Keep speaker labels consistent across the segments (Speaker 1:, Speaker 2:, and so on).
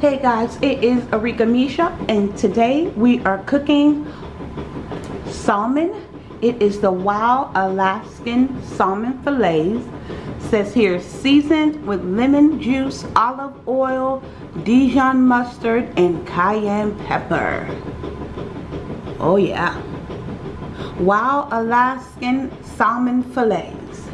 Speaker 1: Hey guys, it is Arika Misha and today we are cooking salmon. It is the Wild Alaskan Salmon Fillets. says here seasoned with lemon juice, olive oil, Dijon mustard, and cayenne pepper. Oh yeah. Wild Alaskan Salmon Fillets.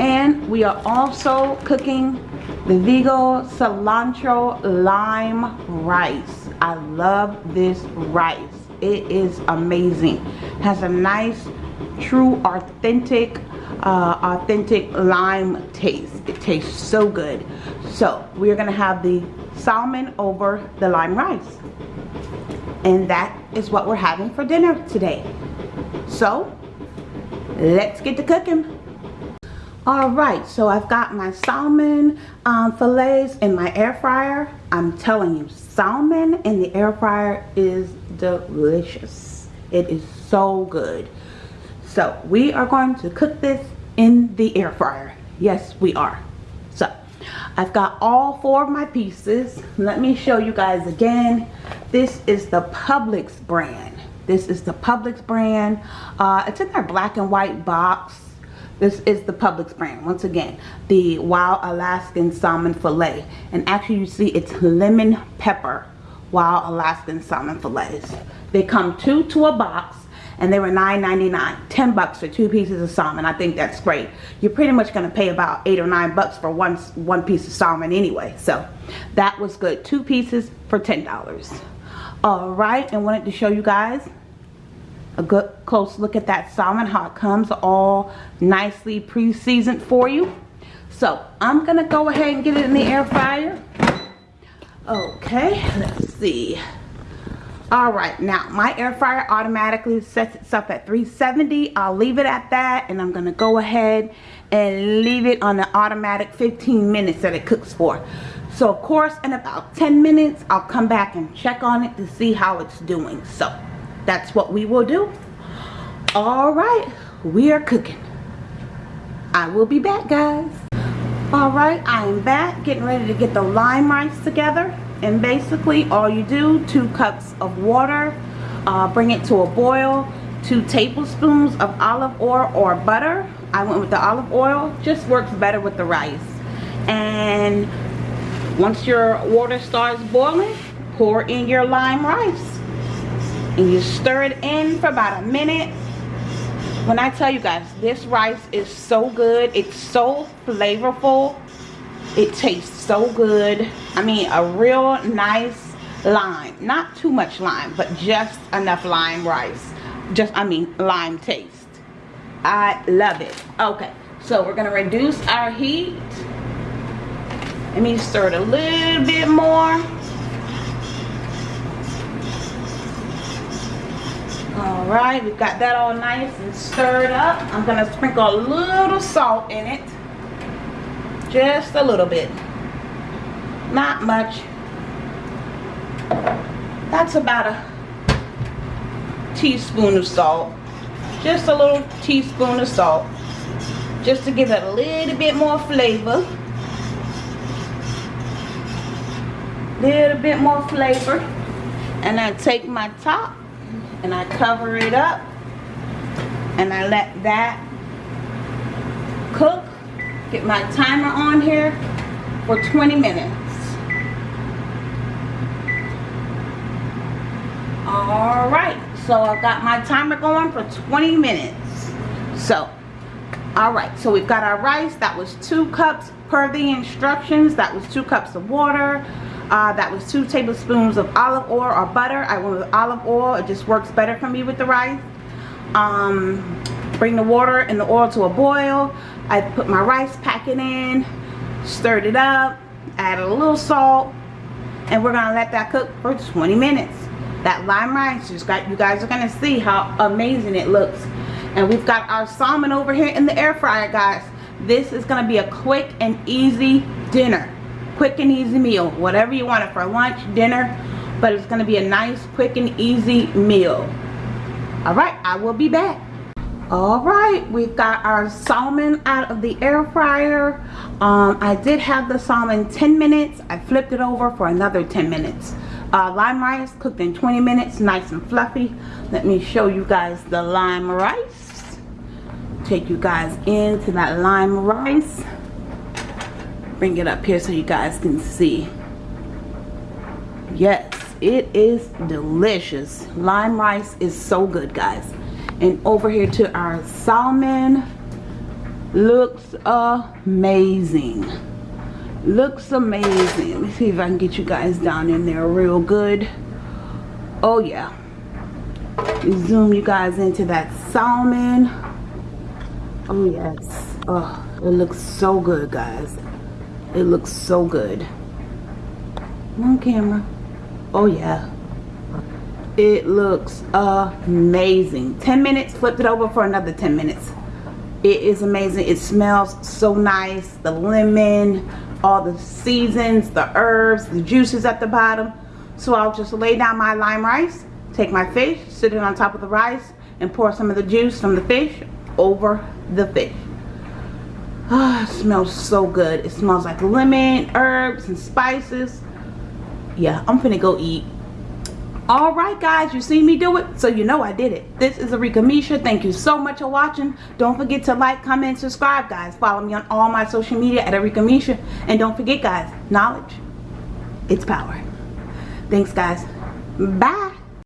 Speaker 1: And we are also cooking the Vigo cilantro lime rice. I love this rice. It is amazing. Has a nice, true, authentic, uh, authentic lime taste. It tastes so good. So we're gonna have the salmon over the lime rice. And that is what we're having for dinner today. So let's get to cooking. Alright, so I've got my salmon um, fillets in my air fryer. I'm telling you, salmon in the air fryer is delicious. It is so good. So we are going to cook this in the air fryer. Yes, we are. So I've got all four of my pieces. Let me show you guys again. This is the Publix brand. This is the Publix brand. Uh, it's in their black and white box this is the Publix brand. Once again, the Wild Alaskan Salmon Filet. And actually you see it's lemon pepper Wild Alaskan Salmon Fillets. They come two to a box and they were $9.99. 10 bucks for two pieces of salmon. I think that's great. You're pretty much to pay about 8 or 9 bucks for one, one piece of salmon anyway. So that was good. Two pieces for $10. Alright, and wanted to show you guys a good close look at that salmon how it comes all nicely pre-seasoned for you. So I'm gonna go ahead and get it in the air fryer. Okay let's see. All right now my air fryer automatically sets itself at 370 I'll leave it at that and I'm gonna go ahead and leave it on the automatic 15 minutes that it cooks for. So of course in about 10 minutes I'll come back and check on it to see how it's doing. So that's what we will do. All right we are cooking. I will be back guys. All right i am back getting ready to get the lime rice together. And basically all you do two cups of water uh, bring it to a boil two tablespoons of olive oil or butter. I went with the olive oil just works better with the rice. And once your water starts boiling pour in your lime rice and you stir it in for about a minute. When I tell you guys this rice is so good. It's so flavorful. It tastes so good. I mean a real nice lime. Not too much lime but just enough lime rice. Just I mean lime taste. I love it. Okay so we're gonna reduce our heat. Let me stir it a little bit more all right we've got that all nice and stirred up. I'm gonna sprinkle a little salt in it. Just a little bit. Not much. That's about a teaspoon of salt. Just a little teaspoon of salt. Just to give it a little bit more flavor. Little bit more flavor. And I take my top and I cover it up. And I let that cook. Get my timer on here for 20 minutes. All right. So I've got my timer going for 20 minutes. So all right. So we've got our rice. That was two cups per the instructions. That was two cups of water uh, that was two tablespoons of olive oil or butter. I went with olive oil. It just works better for me with the rice. Um, bring the water and the oil to a boil. I put my rice packet in, stirred it up, added a little salt, and we're gonna let that cook for 20 minutes. That lime rice, you guys are gonna see how amazing it looks. And we've got our salmon over here in the air fryer, guys. This is gonna be a quick and easy dinner quick and easy meal. Whatever you want it for lunch dinner but it's going to be a nice quick and easy meal. All right i will be back. All right we've got our salmon out of the air fryer. Um, I did have the salmon 10 minutes. I flipped it over for another 10 minutes. Uh, lime rice cooked in 20 minutes nice and fluffy. Let me show you guys the lime rice. Take you guys into that lime rice bring it up here so you guys can see. Yes it is delicious. Lime rice is so good guys. And over here to our salmon looks amazing. Looks amazing. Let me see if I can get you guys down in there real good. Oh yeah. Zoom you guys into that salmon. Oh yes. Oh it looks so good guys it looks so good. On camera. Oh yeah. It looks amazing. 10 minutes flipped it over for another 10 minutes. It is amazing. It smells so nice. The lemon all the seasons the herbs the juices at the bottom. So I'll just lay down my lime rice take my fish sit it on top of the rice and pour some of the juice from the fish over the fish oh, it smells so good. It smells like lemon, herbs, and spices. Yeah, I'm finna go eat. Alright guys, you see me do it, so you know I did it. This is Arika Misha. Thank you so much for watching. Don't forget to like, comment, subscribe guys. Follow me on all my social media at Arika Misha. And don't forget guys, knowledge, it's power. Thanks guys. Bye.